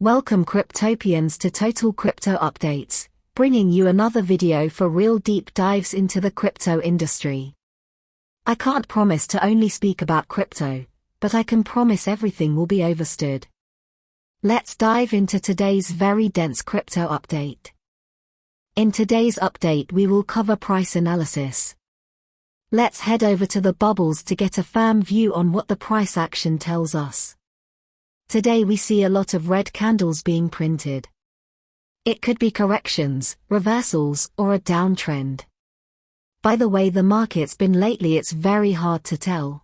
Welcome Cryptopians to Total Crypto Updates, bringing you another video for real deep dives into the crypto industry. I can't promise to only speak about crypto, but I can promise everything will be overstood. Let's dive into today's very dense crypto update. In today's update we will cover price analysis. Let's head over to the bubbles to get a firm view on what the price action tells us. Today we see a lot of red candles being printed. It could be corrections, reversals, or a downtrend. By the way the market's been lately it's very hard to tell.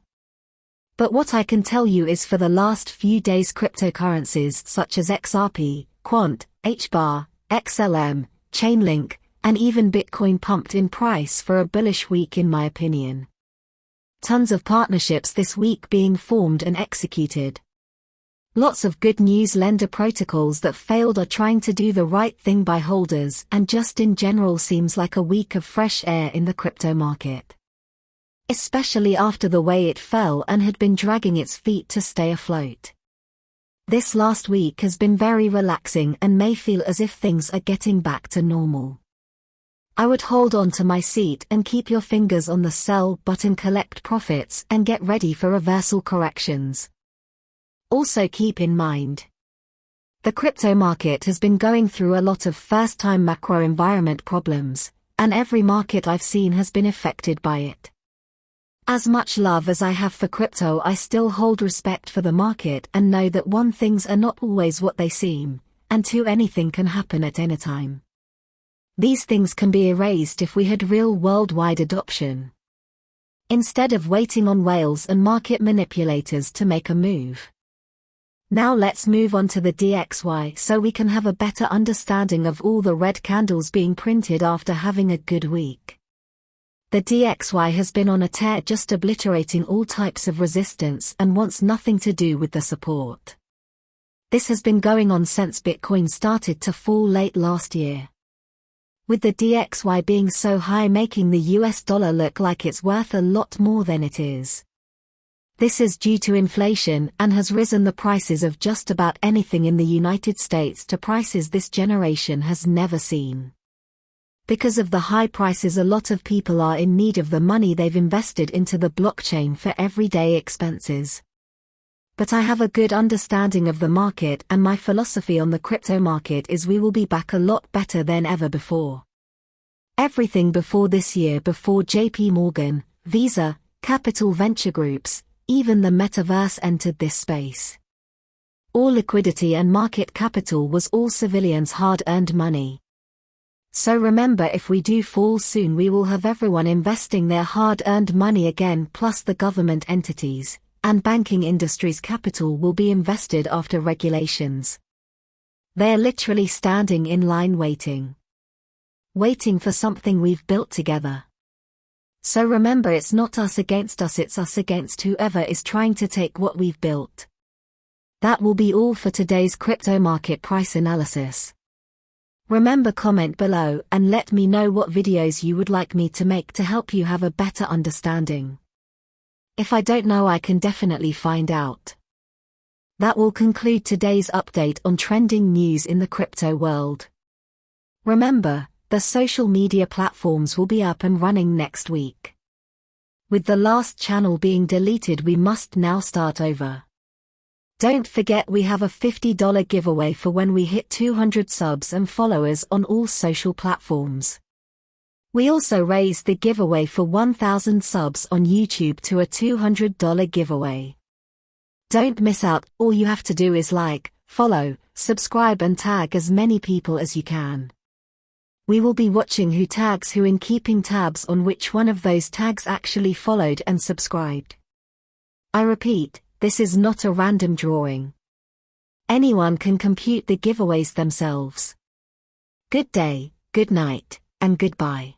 But what I can tell you is for the last few days cryptocurrencies such as XRP, Quant, HBAR, XLM, Chainlink, and even Bitcoin pumped in price for a bullish week in my opinion. Tons of partnerships this week being formed and executed. Lots of good news lender protocols that failed are trying to do the right thing by holders and just in general seems like a week of fresh air in the crypto market. Especially after the way it fell and had been dragging its feet to stay afloat. This last week has been very relaxing and may feel as if things are getting back to normal. I would hold on to my seat and keep your fingers on the sell button collect profits and get ready for reversal corrections. Also keep in mind. The crypto market has been going through a lot of first-time macro environment problems, and every market I've seen has been affected by it. As much love as I have for crypto I still hold respect for the market and know that one things are not always what they seem, and two anything can happen at any time. These things can be erased if we had real worldwide adoption. Instead of waiting on whales and market manipulators to make a move. Now let's move on to the DXY so we can have a better understanding of all the red candles being printed after having a good week. The DXY has been on a tear just obliterating all types of resistance and wants nothing to do with the support. This has been going on since Bitcoin started to fall late last year. With the DXY being so high making the US dollar look like it's worth a lot more than it is. This is due to inflation and has risen the prices of just about anything in the United States to prices this generation has never seen. Because of the high prices a lot of people are in need of the money they've invested into the blockchain for everyday expenses. But I have a good understanding of the market and my philosophy on the crypto market is we will be back a lot better than ever before. Everything before this year before JP Morgan, Visa, Capital Venture Groups, even the metaverse entered this space. All liquidity and market capital was all civilians' hard-earned money. So remember if we do fall soon we will have everyone investing their hard-earned money again plus the government entities, and banking industry's capital will be invested after regulations. They're literally standing in line waiting. Waiting for something we've built together. So remember it's not us against us it's us against whoever is trying to take what we've built. That will be all for today's crypto market price analysis. Remember comment below and let me know what videos you would like me to make to help you have a better understanding. If I don't know I can definitely find out. That will conclude today's update on trending news in the crypto world. Remember, the social media platforms will be up and running next week. With the last channel being deleted we must now start over. Don't forget we have a $50 giveaway for when we hit 200 subs and followers on all social platforms. We also raised the giveaway for 1000 subs on YouTube to a $200 giveaway. Don't miss out, all you have to do is like, follow, subscribe and tag as many people as you can. We will be watching who tags who and keeping tabs on which one of those tags actually followed and subscribed. I repeat, this is not a random drawing. Anyone can compute the giveaways themselves. Good day, good night, and goodbye.